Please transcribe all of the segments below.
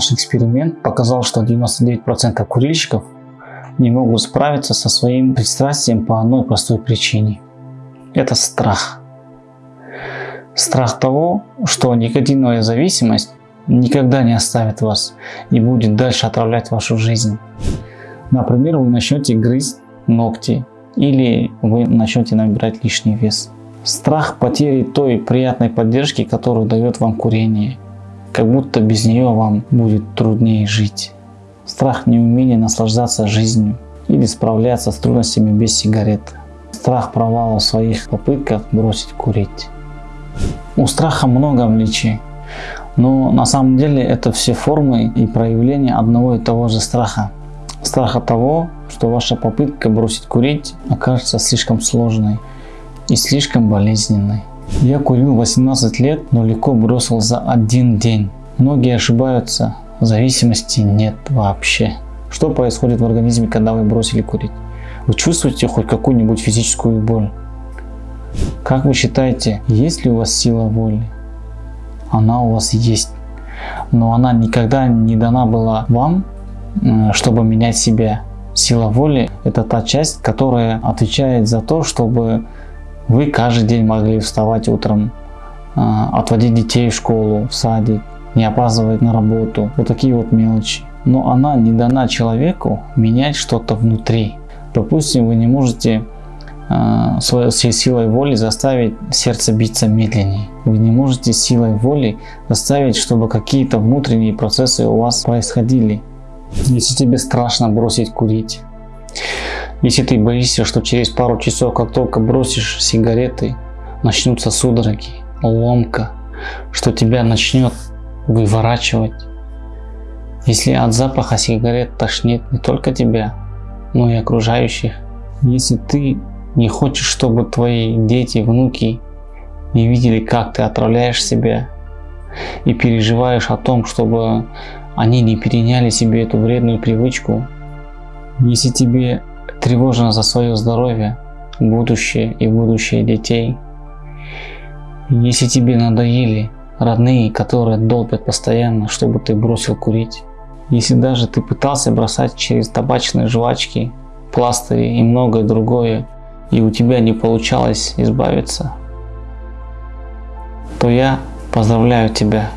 Наш эксперимент показал, что 99% курильщиков не могут справиться со своим пристрастием по одной простой причине. Это страх. Страх того, что никотиновая зависимость никогда не оставит вас и будет дальше отравлять вашу жизнь. Например, вы начнете грызть ногти или вы начнете набирать лишний вес. Страх потери той приятной поддержки, которую дает вам курение. Как будто без нее вам будет труднее жить. Страх неумения наслаждаться жизнью или справляться с трудностями без сигарет. Страх провала в своих попытках бросить курить. У страха много обличий, но на самом деле это все формы и проявления одного и того же страха. Страха того, что ваша попытка бросить курить окажется слишком сложной и слишком болезненной. Я курил 18 лет, но легко бросил за один день. Многие ошибаются, зависимости нет вообще. Что происходит в организме, когда вы бросили курить? Вы чувствуете хоть какую-нибудь физическую боль? Как вы считаете, есть ли у вас сила воли? Она у вас есть. Но она никогда не дана была вам, чтобы менять себя. Сила воли – это та часть, которая отвечает за то, чтобы вы каждый день могли вставать утром, а, отводить детей в школу, в садик, не опаздывать на работу. Вот такие вот мелочи. Но она не дана человеку менять что-то внутри. Допустим, вы не можете э, своей силой воли заставить сердце биться медленнее. Вы не можете силой воли заставить, чтобы какие-то внутренние процессы у вас происходили. Если тебе страшно бросить курить, если ты боишься, что через пару часов, как только бросишь сигареты, начнутся судороги, ломка, что тебя начнет выворачивать. Если от запаха сигарет тошнит не только тебя, но и окружающих. Если ты не хочешь, чтобы твои дети, внуки не видели, как ты отравляешь себя и переживаешь о том, чтобы они не переняли себе эту вредную привычку, если тебе тревожна за свое здоровье, будущее и будущее детей. Если тебе надоели родные, которые долбят постоянно, чтобы ты бросил курить. Если даже ты пытался бросать через табачные жвачки, пластыри и многое другое, и у тебя не получалось избавиться, то я поздравляю тебя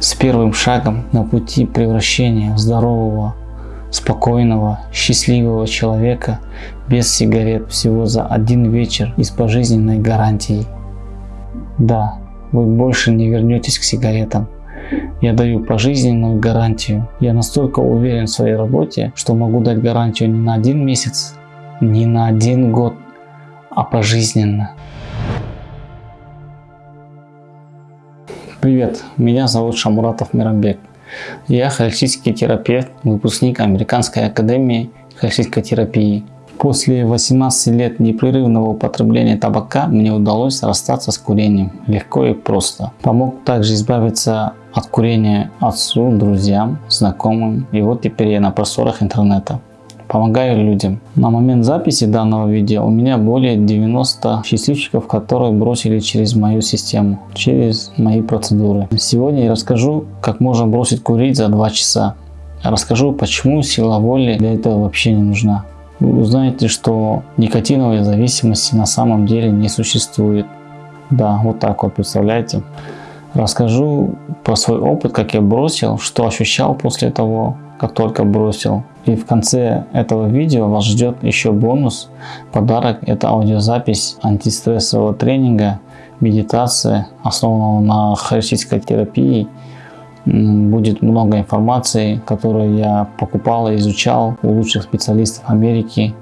с первым шагом на пути превращения здорового, спокойного, счастливого человека без сигарет всего за один вечер и с пожизненной гарантией. Да, вы больше не вернетесь к сигаретам. Я даю пожизненную гарантию. Я настолько уверен в своей работе, что могу дать гарантию не на один месяц, не на один год, а пожизненно. Привет, меня зовут Шамуратов Мирамбек. Я холистический терапевт, выпускник Американской академии холистической терапии. После 18 лет непрерывного употребления табака мне удалось расстаться с курением легко и просто. Помог также избавиться от курения отцу, друзьям, знакомым и вот теперь я на просторах интернета помогаю людям. На момент записи данного видео у меня более 90 счастливчиков, которые бросили через мою систему, через мои процедуры. Сегодня я расскажу, как можно бросить курить за 2 часа. Расскажу, почему сила воли для этого вообще не нужна. Вы узнаете, что никотиновой зависимости на самом деле не существует. Да, вот так вот, представляете. Расскажу про свой опыт, как я бросил, что ощущал после того, как только бросил. И в конце этого видео вас ждет еще бонус, подарок. Это аудиозапись антистрессового тренинга, медитация, основанного на холистической терапии. Будет много информации, которую я покупал и изучал у лучших специалистов Америки.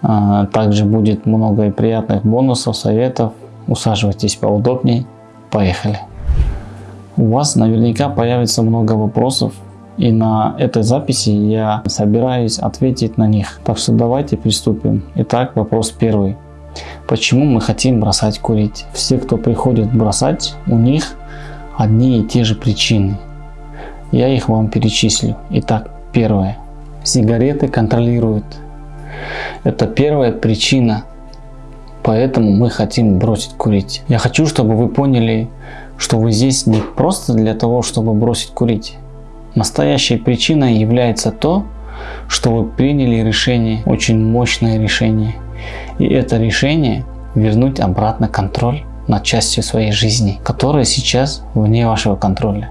А, также будет много приятных бонусов, советов. Усаживайтесь поудобнее. Поехали! У вас наверняка появится много вопросов и на этой записи я собираюсь ответить на них. Так что давайте приступим. Итак, вопрос первый. Почему мы хотим бросать курить? Все, кто приходит бросать, у них одни и те же причины. Я их вам перечислю. Итак, первое. Сигареты контролируют. Это первая причина, поэтому мы хотим бросить курить. Я хочу, чтобы вы поняли, что вы здесь не просто для того, чтобы бросить курить Настоящей причиной является то, что вы приняли решение, очень мощное решение. И это решение вернуть обратно контроль над частью своей жизни, которая сейчас вне вашего контроля.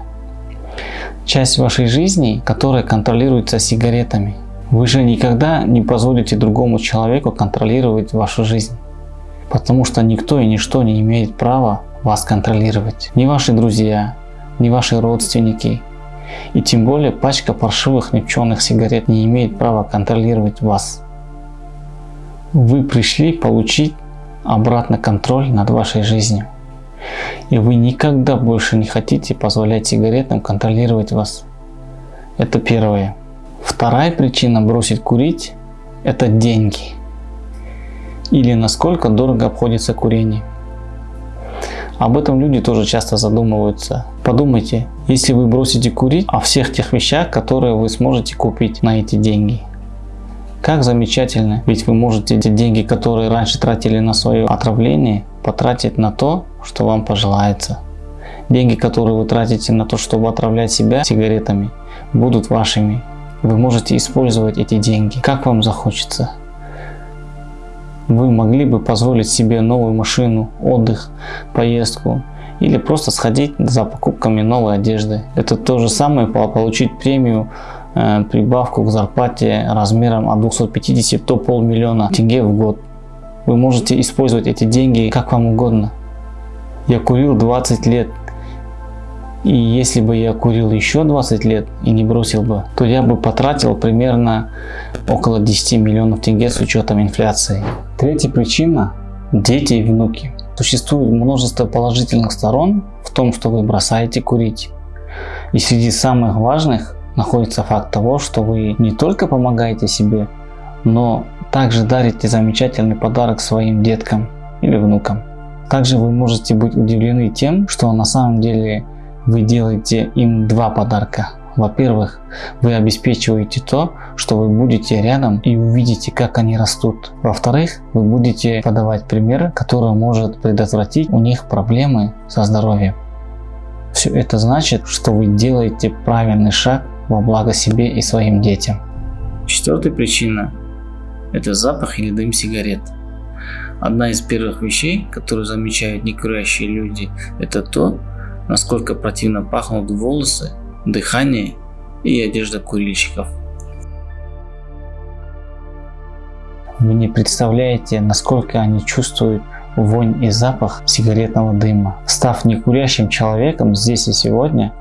Часть вашей жизни, которая контролируется сигаретами. Вы же никогда не позволите другому человеку контролировать вашу жизнь. Потому что никто и ничто не имеет права вас контролировать. Ни ваши друзья, ни ваши родственники. И тем более пачка паршивых непченых сигарет не имеет права контролировать вас. Вы пришли получить обратно контроль над вашей жизнью. И вы никогда больше не хотите позволять сигаретам контролировать вас. Это первое. Вторая причина бросить курить – это деньги. Или насколько дорого обходится курение. Об этом люди тоже часто задумываются. Подумайте, если вы бросите курить о всех тех вещах, которые вы сможете купить на эти деньги. Как замечательно, ведь вы можете эти деньги, которые раньше тратили на свое отравление, потратить на то, что вам пожелается. Деньги, которые вы тратите на то, чтобы отравлять себя сигаретами, будут вашими. Вы можете использовать эти деньги, как вам захочется вы могли бы позволить себе новую машину, отдых, поездку или просто сходить за покупками новой одежды. Это то же самое получить премию, э, прибавку к зарплате размером от 250 до полмиллиона тенге в год. Вы можете использовать эти деньги как вам угодно. Я курил 20 лет и если бы я курил еще 20 лет и не бросил бы, то я бы потратил примерно около 10 миллионов тенге с учетом инфляции. Третья причина – дети и внуки. Существует множество положительных сторон в том, что вы бросаете курить. И среди самых важных находится факт того, что вы не только помогаете себе, но также дарите замечательный подарок своим деткам или внукам. Также вы можете быть удивлены тем, что на самом деле вы делаете им два подарка. Во-первых, вы обеспечиваете то, что вы будете рядом и увидите, как они растут. Во-вторых, вы будете подавать пример, который может предотвратить у них проблемы со здоровьем. Все это значит, что вы делаете правильный шаг во благо себе и своим детям. Четвертая причина – это запах или дым сигарет. Одна из первых вещей, которую замечают некурящие люди, это то, насколько противно пахнут волосы, дыхание и одежда курильщиков. Вы не представляете, насколько они чувствуют вонь и запах сигаретного дыма. Став некурящим человеком здесь и сегодня,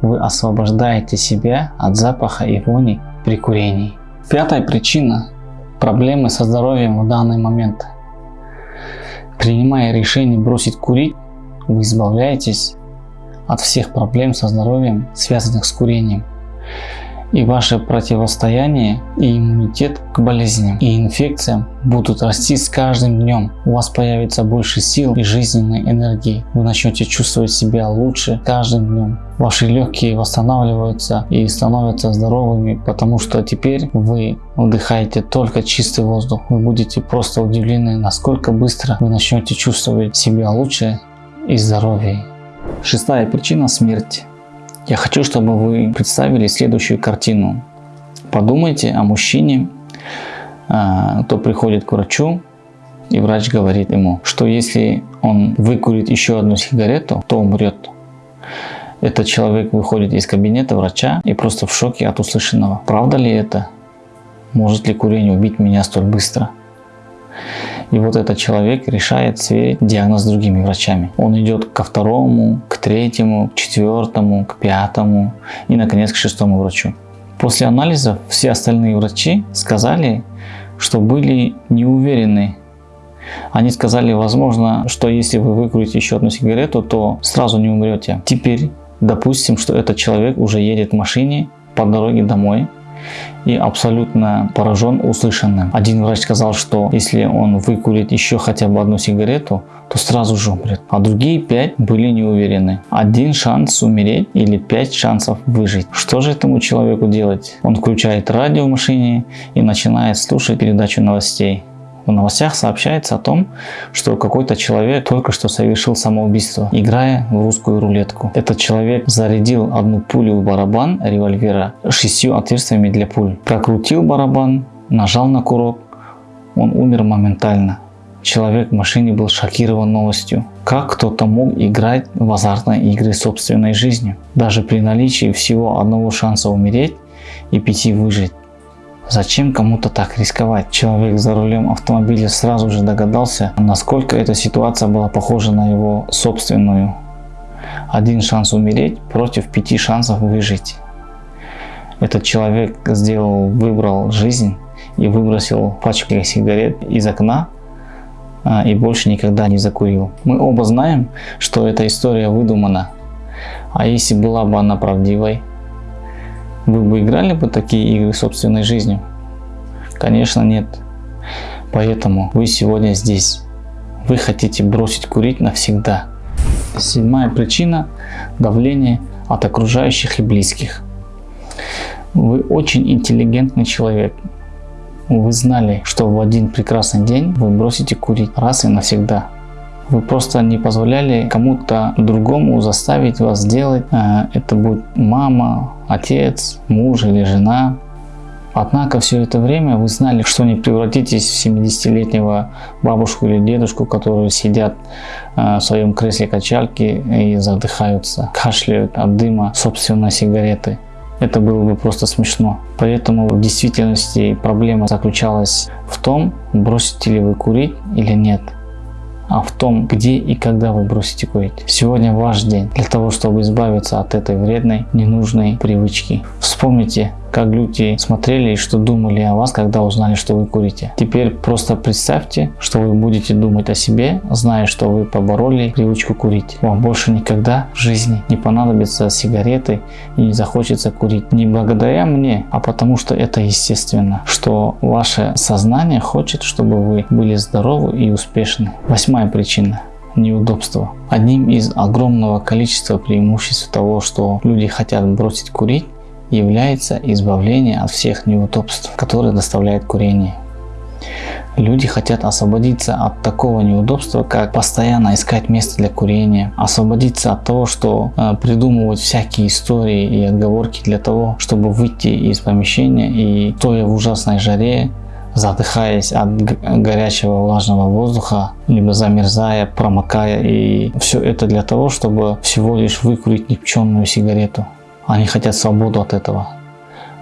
вы освобождаете себя от запаха и вони при курении. Пятая причина – проблемы со здоровьем в данный момент. Принимая решение бросить курить, вы избавляетесь от всех проблем со здоровьем, связанных с курением. И ваше противостояние и иммунитет к болезням и инфекциям будут расти с каждым днем. У вас появится больше сил и жизненной энергии. Вы начнете чувствовать себя лучше каждым днем. Ваши легкие восстанавливаются и становятся здоровыми, потому что теперь вы вдыхаете только чистый воздух. Вы будете просто удивлены, насколько быстро вы начнете чувствовать себя лучше и здоровее. Шестая причина – смерть. Я хочу, чтобы вы представили следующую картину. Подумайте о мужчине, а, кто приходит к врачу, и врач говорит ему, что если он выкурит еще одну сигарету, то умрет. Этот человек выходит из кабинета врача и просто в шоке от услышанного. Правда ли это? Может ли курение убить меня столь быстро? И вот этот человек решает сверить диагноз с другими врачами. Он идет ко второму, к третьему, к четвертому, к пятому и, наконец, к шестому врачу. После анализов все остальные врачи сказали, что были не уверены. Они сказали, возможно, что если вы выкурите еще одну сигарету, то сразу не умрете. Теперь допустим, что этот человек уже едет в машине по дороге домой и абсолютно поражен услышанным. Один врач сказал, что если он выкурит еще хотя бы одну сигарету, то сразу же умрет. А другие пять были не уверены. Один шанс умереть или пять шансов выжить. Что же этому человеку делать? Он включает радио в машине и начинает слушать передачу новостей. В новостях сообщается о том, что какой-то человек только что совершил самоубийство, играя в русскую рулетку. Этот человек зарядил одну пулю в барабан револьвера шестью отверстиями для пуль. Прокрутил барабан, нажал на курок, он умер моментально. Человек в машине был шокирован новостью. Как кто-то мог играть в азартные игры собственной жизнью, даже при наличии всего одного шанса умереть и пяти выжить. Зачем кому-то так рисковать? Человек за рулем автомобиля сразу же догадался, насколько эта ситуация была похожа на его собственную. Один шанс умереть против пяти шансов выжить. Этот человек сделал, выбрал жизнь и выбросил пачку сигарет из окна а, и больше никогда не закурил. Мы оба знаем, что эта история выдумана. А если была бы она правдивой, вы бы играли бы такие игры собственной жизнью? Конечно нет. Поэтому вы сегодня здесь. Вы хотите бросить курить навсегда. Седьмая причина – давление от окружающих и близких. Вы очень интеллигентный человек. Вы знали, что в один прекрасный день вы бросите курить раз и навсегда. Вы просто не позволяли кому-то другому заставить вас сделать. Э, это будет мама, отец, муж или жена. Однако все это время вы знали, что не превратитесь в 70-летнего бабушку или дедушку, которые сидят э, в своем кресле качалки и задыхаются, кашляют от дыма собственной сигареты. Это было бы просто смешно. Поэтому в действительности проблема заключалась в том, бросите ли вы курить или нет а в том, где и когда вы бросите курить. Сегодня ваш день для того, чтобы избавиться от этой вредной, ненужной привычки. Вспомните, как люди смотрели и что думали о вас, когда узнали, что вы курите. Теперь просто представьте, что вы будете думать о себе, зная, что вы побороли привычку курить. Вам больше никогда в жизни не понадобятся сигареты и не захочется курить. Не благодаря мне, а потому что это естественно, что ваше сознание хочет, чтобы вы были здоровы и успешны. Восьмая причина неудобства. Одним из огромного количества преимуществ того, что люди хотят бросить курить, является избавление от всех неудобств, которые доставляет курение. Люди хотят освободиться от такого неудобства, как постоянно искать место для курения, освободиться от того, что э, придумывать всякие истории и отговорки для того, чтобы выйти из помещения и стоя в ужасной жаре, задыхаясь от горячего влажного воздуха, либо замерзая, промокая, и все это для того, чтобы всего лишь выкурить никчемную сигарету. Они хотят свободу от этого,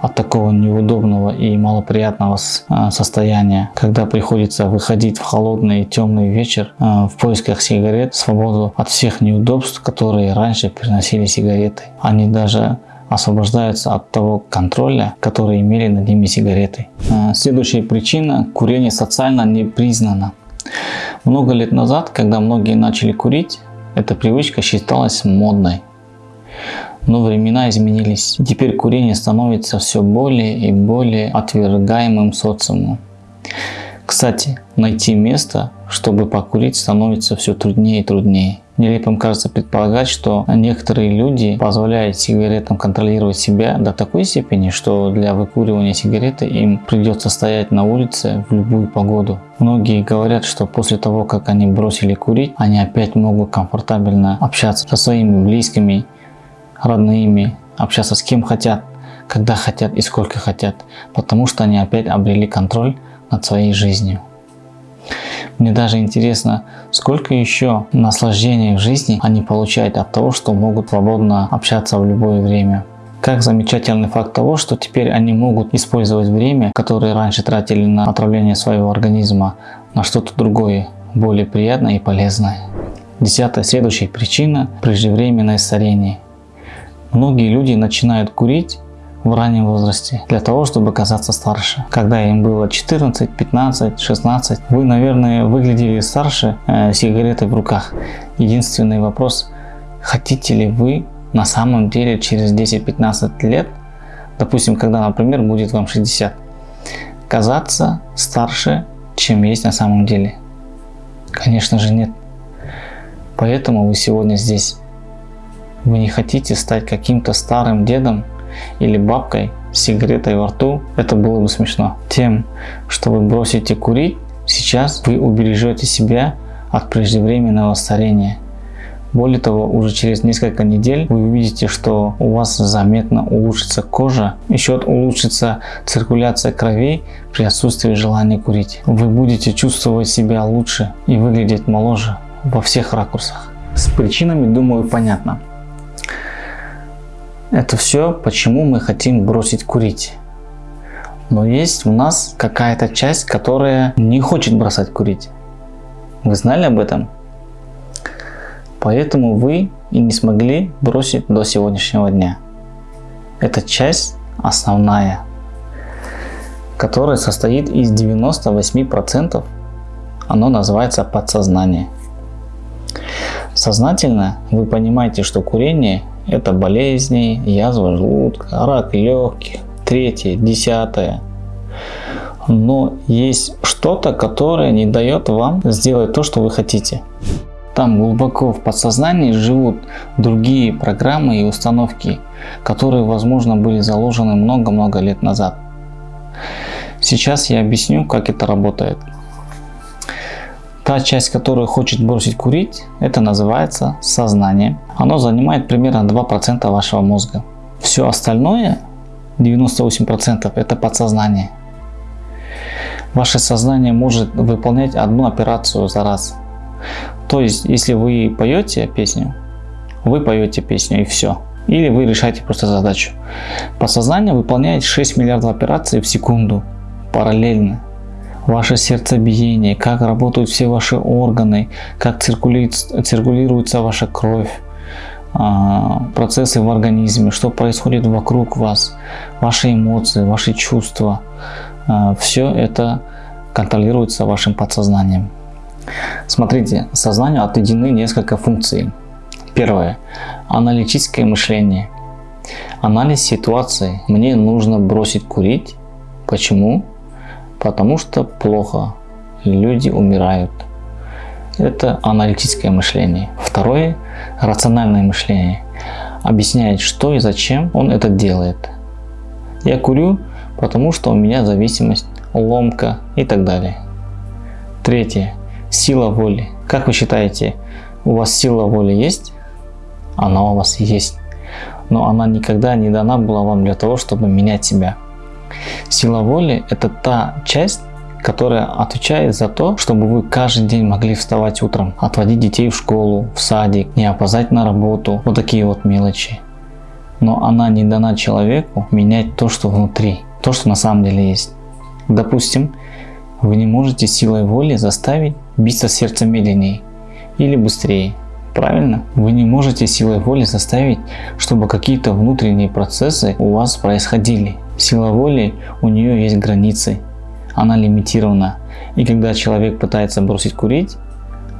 от такого неудобного и малоприятного а, состояния, когда приходится выходить в холодный темный вечер а, в поисках сигарет, свободу от всех неудобств, которые раньше приносили сигареты. Они даже освобождаются от того контроля, который имели над ними сигареты. А, следующая причина – курение социально не признано. Много лет назад, когда многие начали курить, эта привычка считалась модной. Но времена изменились. Теперь курение становится все более и более отвергаемым социумом. Кстати, найти место, чтобы покурить, становится все труднее и труднее. Нелепым кажется предполагать, что некоторые люди позволяют сигаретам контролировать себя до такой степени, что для выкуривания сигареты им придется стоять на улице в любую погоду. Многие говорят, что после того, как они бросили курить, они опять могут комфортабельно общаться со своими близкими родными, общаться с кем хотят, когда хотят и сколько хотят, потому что они опять обрели контроль над своей жизнью. Мне даже интересно, сколько еще наслаждений в жизни они получают от того, что могут свободно общаться в любое время. Как замечательный факт того, что теперь они могут использовать время, которое раньше тратили на отравление своего организма, на что-то другое, более приятное и полезное. Десятая следующая причина – преждевременное старение. Многие люди начинают курить в раннем возрасте для того, чтобы казаться старше. Когда им было 14, 15, 16, вы, наверное, выглядели старше э, сигаретой в руках. Единственный вопрос, хотите ли вы на самом деле через 10-15 лет, допустим, когда, например, будет вам 60, казаться старше, чем есть на самом деле? Конечно же нет. Поэтому вы сегодня здесь. Вы не хотите стать каким-то старым дедом или бабкой с сигаретой во рту, это было бы смешно. Тем, что вы бросите курить, Сейчас вы убережете себя от преждевременного старения. Более того, уже через несколько недель вы увидите, что у вас заметно улучшится кожа, еще улучшится циркуляция крови при отсутствии желания курить. Вы будете чувствовать себя лучше и выглядеть моложе во всех ракурсах. С причинами, думаю, понятно. Это все, почему мы хотим бросить курить. Но есть у нас какая-то часть, которая не хочет бросать курить. Вы знали об этом? Поэтому вы и не смогли бросить до сегодняшнего дня. Эта часть основная, которая состоит из 98%, оно называется подсознание. Сознательно вы понимаете, что курение это болезни, язва желудка, рак легких, третье, десятое. Но есть что-то, которое не дает вам сделать то, что вы хотите. Там глубоко в подсознании живут другие программы и установки, которые, возможно, были заложены много-много лет назад. Сейчас я объясню, как это работает. Та часть, которая хочет бросить курить, это называется сознание. Оно занимает примерно 2% вашего мозга. Все остальное, 98% это подсознание. Ваше сознание может выполнять одну операцию за раз. То есть, если вы поете песню, вы поете песню и все. Или вы решаете просто задачу. Подсознание выполняет 6 миллиардов операций в секунду параллельно ваше сердцебиение, как работают все ваши органы, как циркулирует, циркулируется ваша кровь, а, процессы в организме, что происходит вокруг вас, ваши эмоции, ваши чувства. А, все это контролируется вашим подсознанием. Смотрите, сознанию отведены несколько функций. Первое. Аналитическое мышление. Анализ ситуации. Мне нужно бросить курить. Почему? Потому что плохо, люди умирают. Это аналитическое мышление. Второе – рациональное мышление. Объясняет, что и зачем он это делает. Я курю, потому что у меня зависимость, ломка и так далее. Третье – сила воли. Как вы считаете, у вас сила воли есть? Она у вас есть. Но она никогда не дана была вам для того, чтобы менять себя. Сила воли – это та часть, которая отвечает за то, чтобы вы каждый день могли вставать утром, отводить детей в школу, в садик, не опоздать на работу, вот такие вот мелочи. Но она не дана человеку менять то, что внутри, то, что на самом деле есть. Допустим, вы не можете силой воли заставить биться сердце медленнее или быстрее. Правильно? Вы не можете силой воли заставить, чтобы какие-то внутренние процессы у вас происходили. Сила воли, у нее есть границы, она лимитирована. И когда человек пытается бросить курить,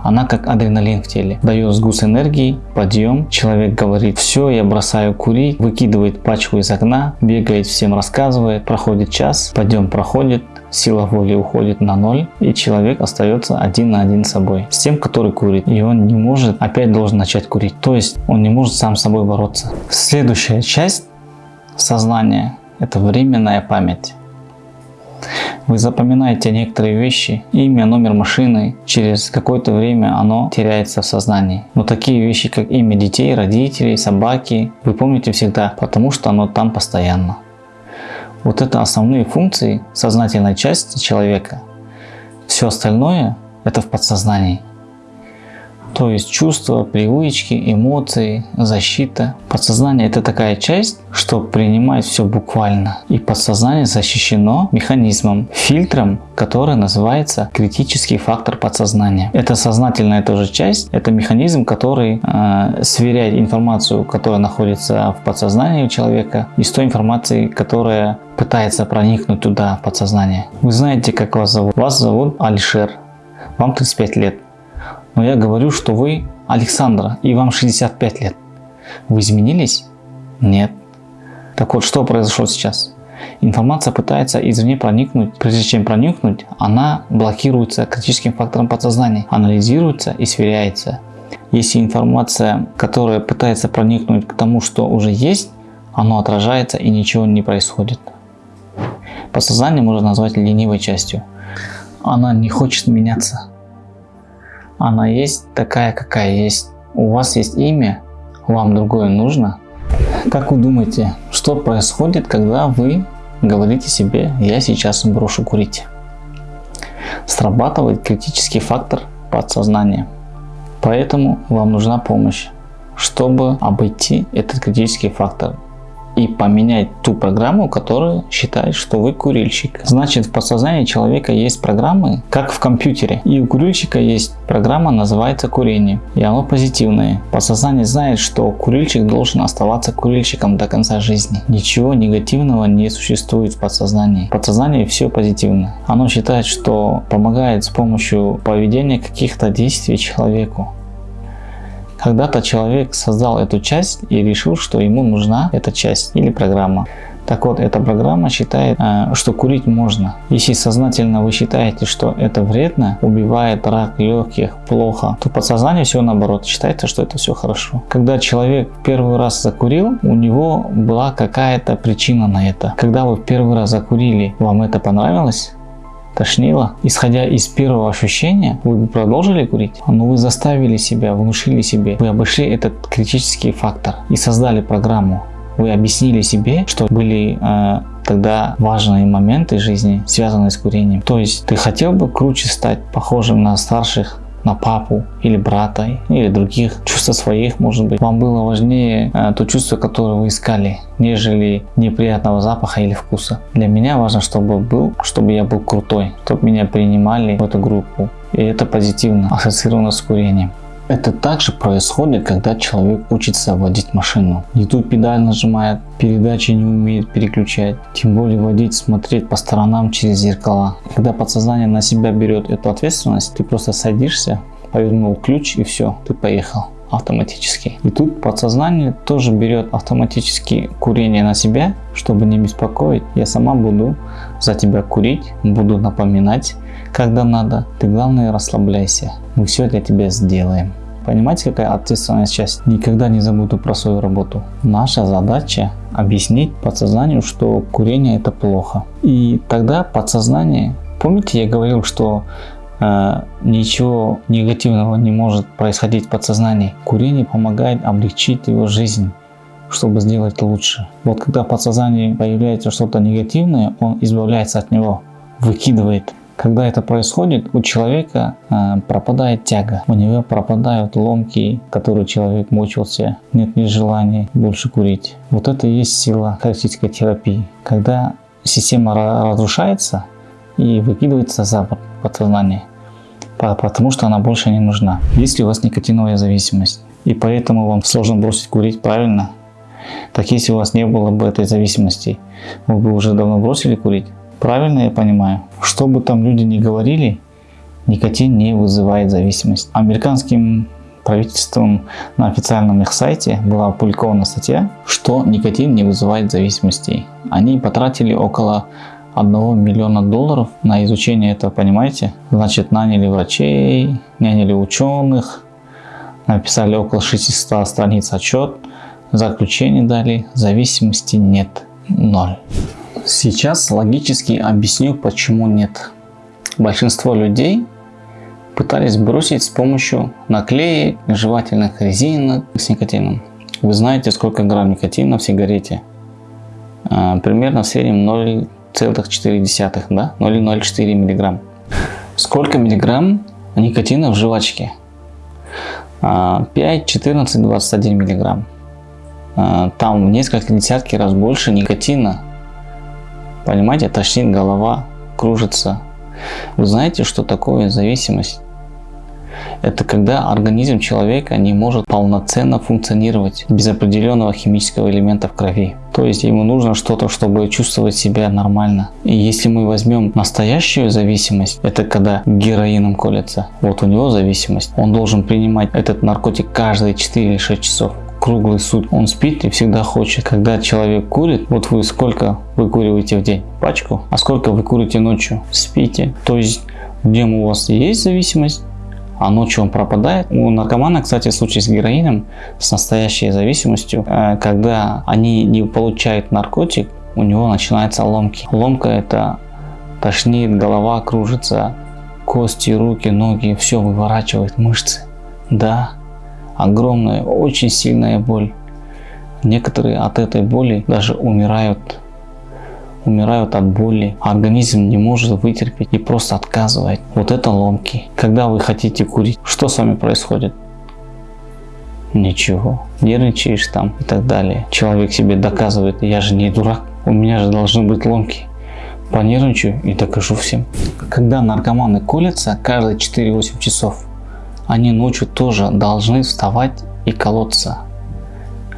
она как адреналин в теле. Дает сгус энергии, подъем. Человек говорит, все, я бросаю курить, выкидывает пачку из окна, бегает, всем рассказывает, проходит час, подъем проходит, сила воли уходит на ноль, и человек остается один на один с собой, с тем, который курит. И он не может, опять должен начать курить. То есть он не может сам с собой бороться. Следующая часть сознания это временная память. Вы запоминаете некоторые вещи, имя, номер машины, через какое-то время оно теряется в сознании. Но такие вещи, как имя детей, родителей, собаки, вы помните всегда, потому что оно там постоянно. Вот это основные функции сознательной части человека. Все остальное это в подсознании. То есть чувства, привычки, эмоции, защита. Подсознание это такая часть, что принимает все буквально. И подсознание защищено механизмом, фильтром, который называется критический фактор подсознания. Это сознательная тоже часть, это механизм, который э, сверяет информацию, которая находится в подсознании у человека, и с той информацией, которая пытается проникнуть туда, в подсознание. Вы знаете, как вас зовут? Вас зовут Алишер. Вам 35 лет. Но я говорю, что вы Александра, и вам 65 лет. Вы изменились? Нет. Так вот, что произошло сейчас? Информация пытается извне проникнуть. Прежде чем проникнуть, она блокируется критическим фактором подсознания, анализируется и сверяется. Если информация, которая пытается проникнуть к тому, что уже есть, оно отражается и ничего не происходит. Подсознание можно назвать ленивой частью. она не хочет меняться. Она есть такая, какая есть. У вас есть имя, вам другое нужно. Как вы думаете, что происходит, когда вы говорите себе «я сейчас брошу курить»? Срабатывает критический фактор подсознания. Поэтому вам нужна помощь, чтобы обойти этот критический фактор и поменять ту программу, которая считает, что вы курильщик. Значит, в подсознании человека есть программы, как в компьютере. И у курильщика есть программа, называется курение. И оно позитивное. Подсознание знает, что курильщик должен оставаться курильщиком до конца жизни. Ничего негативного не существует в подсознании. В подсознании все позитивно. Оно считает, что помогает с помощью поведения каких-то действий человеку. Когда-то человек создал эту часть и решил, что ему нужна эта часть или программа. Так вот, эта программа считает, э, что курить можно. Если сознательно вы считаете, что это вредно, убивает рак легких, плохо, то подсознание все наоборот, считается, что это все хорошо. Когда человек первый раз закурил, у него была какая-то причина на это. Когда вы первый раз закурили, вам это понравилось? Тошнило. Исходя из первого ощущения, вы бы продолжили курить, но вы заставили себя, внушили себе, вы обошли этот критический фактор и создали программу. Вы объяснили себе, что были э, тогда важные моменты жизни, связанные с курением. То есть ты хотел бы круче стать, похожим на старших на папу или брата или других, чувства своих может быть. Вам было важнее э, то чувство, которое вы искали, нежели неприятного запаха или вкуса. Для меня важно, чтобы был, чтобы я был крутой, чтобы меня принимали в эту группу. И это позитивно ассоциировано с курением. Это также происходит, когда человек учится водить машину. Не тут педаль нажимает, передачи не умеет переключать, тем более водить, смотреть по сторонам через зеркала. Когда подсознание на себя берет эту ответственность, ты просто садишься, повернул ключ и все, ты поехал автоматически. И тут подсознание тоже берет автоматически курение на себя, чтобы не беспокоить. Я сама буду за тебя курить, буду напоминать, когда надо. Ты главное расслабляйся. Мы все для тебя сделаем. Понимаете, какая ответственная часть? Никогда не забуду про свою работу. Наша задача объяснить подсознанию, что курение это плохо. И тогда подсознание, помните я говорил, что э, ничего негативного не может происходить в подсознании. Курение помогает облегчить его жизнь чтобы сделать лучше. Вот когда в подсознании появляется что-то негативное, он избавляется от него, выкидывает. Когда это происходит, у человека э, пропадает тяга, у него пропадают ломки, которые человек мучился, нет ни желания больше курить. Вот это и есть сила характеристической терапии. Когда система разрушается и выкидывается за борт подсознание, потому что она больше не нужна. Если у вас никотиновая зависимость, и поэтому вам сложно бросить курить правильно, так если у вас не было бы этой зависимости, вы бы уже давно бросили курить. Правильно я понимаю? Что бы там люди ни говорили, никотин не вызывает зависимость. Американским правительством на официальном их сайте была опубликована статья, что никотин не вызывает зависимости. Они потратили около 1 миллиона долларов на изучение этого, понимаете? Значит, наняли врачей, наняли ученых, написали около 600 страниц отчет, заключение дали, зависимости нет, ноль. Сейчас логически объясню, почему нет. Большинство людей пытались бросить с помощью наклеек, жевательных резинок с никотином. Вы знаете, сколько грамм никотина в сигарете? А, примерно в среднем 0,4, да? 0,04 миллиграмм. Сколько миллиграмм никотина в жвачке? 5, 14, 21 миллиграмм. А, там в несколько десятки раз больше никотина Понимаете, тошнит голова, кружится. Вы знаете, что такое зависимость? Это когда организм человека не может полноценно функционировать без определенного химического элемента в крови. То есть ему нужно что-то, чтобы чувствовать себя нормально. И если мы возьмем настоящую зависимость, это когда героином колется. Вот у него зависимость. Он должен принимать этот наркотик каждые 4 или 6 часов круглый суд. Он спит и всегда хочет. Когда человек курит, вот вы сколько выкуриваете в день? Пачку. А сколько вы курите ночью? Спите. То есть днем у вас есть зависимость, а ночью он пропадает. У наркомана, кстати, случай с героином, с настоящей зависимостью, э, когда они не получают наркотик, у него начинаются ломки. Ломка это тошнит, голова кружится, кости, руки, ноги, все выворачивает мышцы. Да, огромная, очень сильная боль. Некоторые от этой боли даже умирают. Умирают от боли. Организм не может вытерпеть и просто отказывает. Вот это ломки. Когда вы хотите курить, что с вами происходит? Ничего. Нервничаешь там и так далее. Человек себе доказывает, я же не дурак. У меня же должны быть ломки. Понервничаю и докажу всем. Когда наркоманы колятся каждые 4-8 часов, они ночью тоже должны вставать и колоться.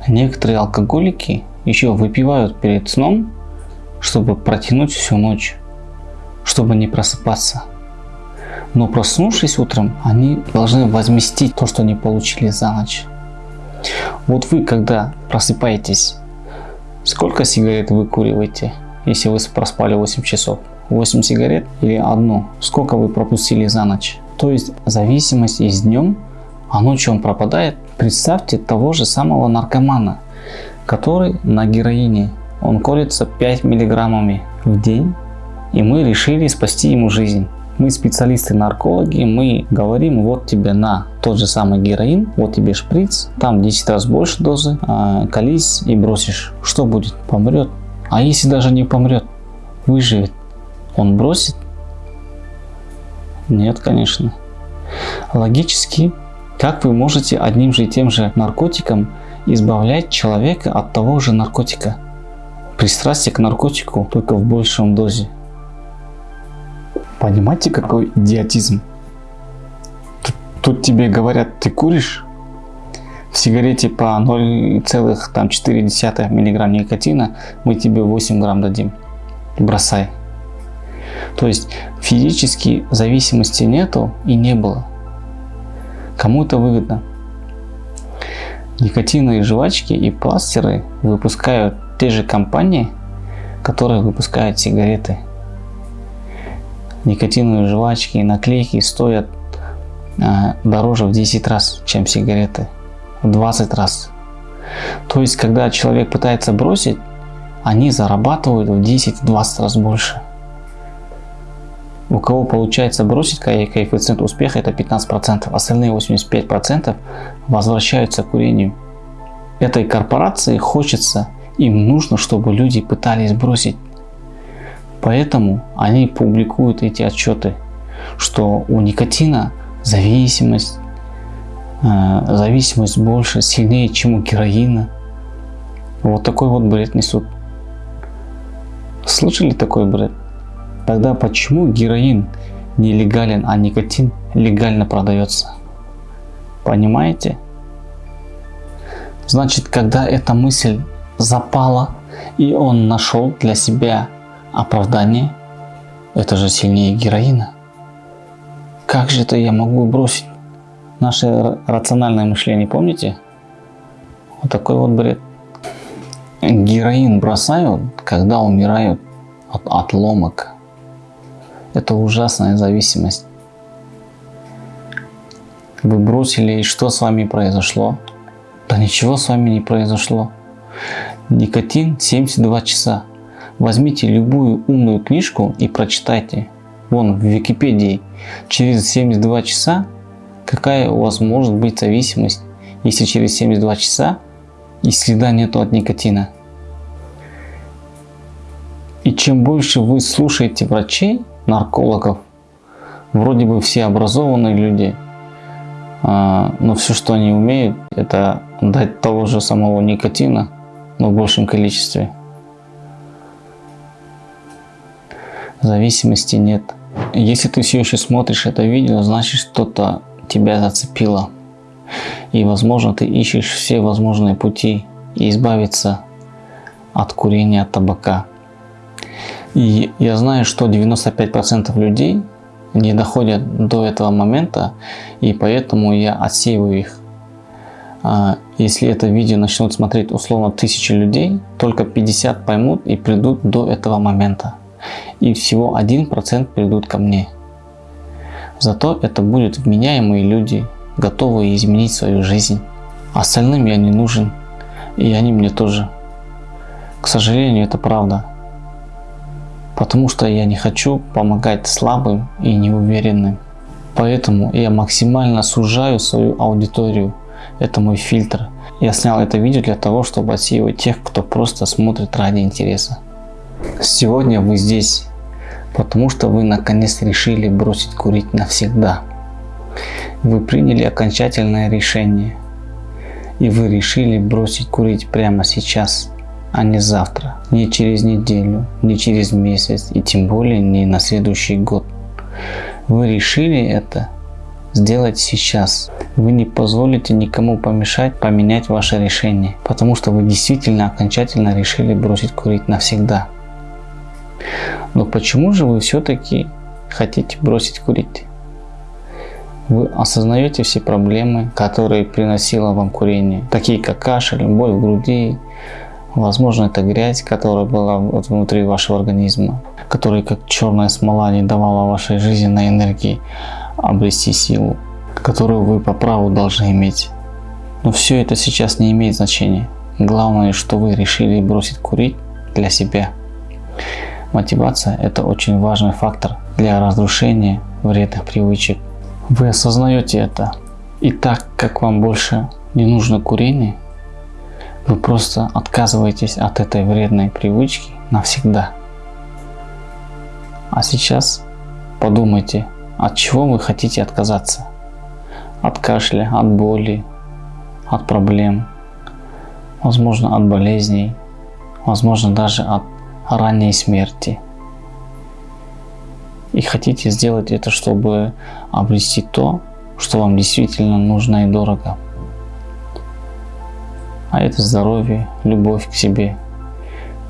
Некоторые алкоголики еще выпивают перед сном, чтобы протянуть всю ночь, чтобы не просыпаться. Но проснувшись утром, они должны возместить то, что не получили за ночь. Вот вы, когда просыпаетесь, сколько сигарет вы куриваете, если вы проспали 8 часов? 8 сигарет или одну? Сколько вы пропустили за ночь? То есть зависимость есть днем, а ночью он пропадает. Представьте того же самого наркомана, который на героине. Он колется 5 миллиграммами в день, и мы решили спасти ему жизнь. Мы специалисты-наркологи, мы говорим, вот тебе на тот же самый героин, вот тебе шприц, там 10 раз больше дозы, а, колись и бросишь. Что будет? Помрет. А если даже не помрет, выживет, он бросит? Нет, конечно. Логически, как вы можете одним же и тем же наркотиком избавлять человека от того же наркотика? Пристрастие к наркотику только в большем дозе. Понимаете, какой идиотизм? Тут, тут тебе говорят, ты куришь? В сигарете по 0,4 мг никотина мы тебе 8 грамм дадим. Бросай. То есть физически зависимости нету и не было. Кому это выгодно? Никотиновые жвачки и пластеры выпускают те же компании, которые выпускают сигареты никотиновые жвачки и наклейки стоят э, дороже в 10 раз, чем сигареты. В 20 раз. То есть, когда человек пытается бросить, они зарабатывают в 10-20 раз больше. У кого получается бросить, коэффициент успеха это 15%, остальные 85% возвращаются к курению. Этой корпорации хочется, им нужно, чтобы люди пытались бросить. Поэтому они публикуют эти отчеты, что у никотина зависимость, э, зависимость больше, сильнее, чем у героина. Вот такой вот бред несут. Слышали такой бред? Тогда почему героин нелегален, а никотин легально продается? Понимаете? Значит, когда эта мысль запала, и он нашел для себя Оправдание? Это же сильнее героина. Как же это я могу бросить? Наше рациональное мышление, помните? Вот такой вот бред. Героин бросают, когда умирают от отломок. Это ужасная зависимость. Вы бросили, и что с вами произошло? Да ничего с вами не произошло. Никотин 72 часа. Возьмите любую умную книжку и прочитайте. Вон в Википедии через 72 часа какая у вас может быть зависимость, если через 72 часа и следа нету от никотина. И чем больше вы слушаете врачей, наркологов, вроде бы все образованные люди, а, но все, что они умеют, это дать того же самого никотина, но в большем количестве. зависимости нет. Если ты все еще смотришь это видео, значит что-то тебя зацепило. И возможно ты ищешь все возможные пути избавиться от курения табака. И я знаю, что 95% людей не доходят до этого момента, и поэтому я отсеиваю их. А, если это видео начнут смотреть условно тысячи людей, только 50 поймут и придут до этого момента и всего 1% придут ко мне. Зато это будут вменяемые люди, готовые изменить свою жизнь. Остальным я не нужен, и они мне тоже. К сожалению, это правда. Потому что я не хочу помогать слабым и неуверенным. Поэтому я максимально сужаю свою аудиторию. Это мой фильтр. Я снял это видео для того, чтобы отсеивать тех, кто просто смотрит ради интереса. Сегодня вы здесь, потому что вы наконец решили бросить курить навсегда. Вы приняли окончательное решение. И вы решили бросить курить прямо сейчас, а не завтра, не через неделю, не через месяц и тем более не на следующий год. Вы решили это сделать сейчас. Вы не позволите никому помешать поменять ваше решение, потому что вы действительно окончательно решили бросить курить навсегда. Но почему же вы все-таки хотите бросить курить? Вы осознаете все проблемы, которые приносило вам курение, такие как кашель, боль в груди, возможно это грязь, которая была вот внутри вашего организма, которая как черная смола не давала вашей жизненной энергии обрести силу, которую вы по праву должны иметь. Но все это сейчас не имеет значения. Главное, что вы решили бросить курить для себя. Мотивация – это очень важный фактор для разрушения вредных привычек. Вы осознаете это. И так как вам больше не нужно курение, вы просто отказываетесь от этой вредной привычки навсегда. А сейчас подумайте, от чего вы хотите отказаться. От кашля, от боли, от проблем, возможно от болезней, возможно даже от ранней смерти. И хотите сделать это, чтобы обрести то, что вам действительно нужно и дорого. А это здоровье, любовь к себе,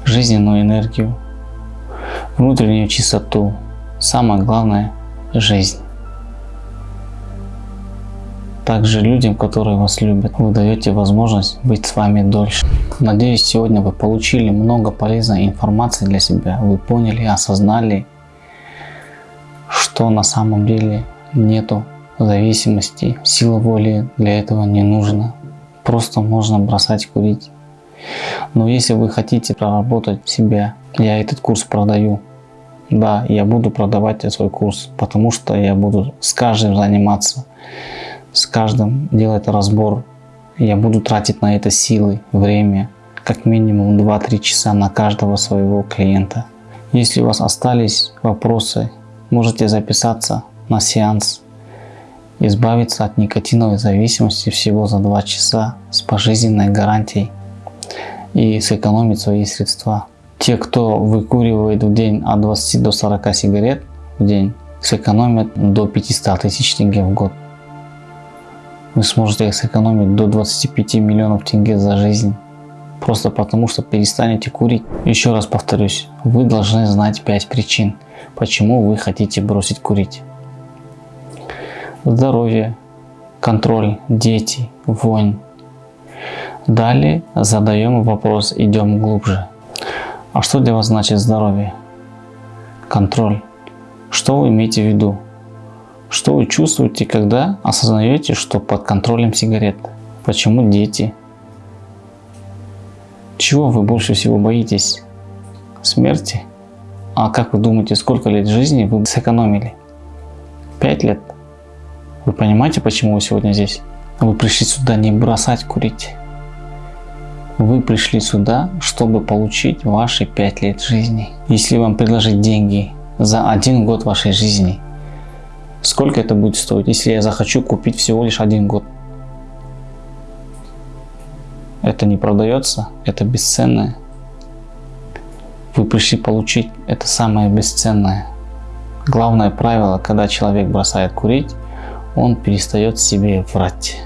жизненную энергию, внутреннюю чистоту, самое главное – жизнь. Также людям, которые вас любят, вы даете возможность быть с вами дольше. Надеюсь, сегодня вы получили много полезной информации для себя. Вы поняли, осознали, что на самом деле нету зависимости. Сила воли для этого не нужно. Просто можно бросать курить. Но если вы хотите проработать себя, я этот курс продаю. Да, я буду продавать свой курс, потому что я буду с каждым заниматься с каждым делать разбор. Я буду тратить на это силы, время, как минимум 2-3 часа на каждого своего клиента. Если у вас остались вопросы, можете записаться на сеанс, избавиться от никотиновой зависимости всего за 2 часа с пожизненной гарантией и сэкономить свои средства. Те, кто выкуривает в день от 20 до 40 сигарет в день, сэкономят до 500 тысяч тенге в год вы сможете сэкономить до 25 миллионов тенге за жизнь. Просто потому, что перестанете курить. Еще раз повторюсь, вы должны знать 5 причин, почему вы хотите бросить курить. Здоровье, контроль, дети, вонь. Далее задаем вопрос, идем глубже. А что для вас значит здоровье? Контроль. Что вы имеете в виду? Что вы чувствуете, когда осознаете, что под контролем сигарет? Почему дети? Чего вы больше всего боитесь? Смерти? А как вы думаете, сколько лет жизни вы сэкономили? Пять лет? Вы понимаете, почему вы сегодня здесь? Вы пришли сюда не бросать курить. Вы пришли сюда, чтобы получить ваши пять лет жизни. Если вам предложить деньги за один год вашей жизни – Сколько это будет стоить, если я захочу купить всего лишь один год? Это не продается, это бесценное. Вы пришли получить это самое бесценное. Главное правило, когда человек бросает курить, он перестает себе врать.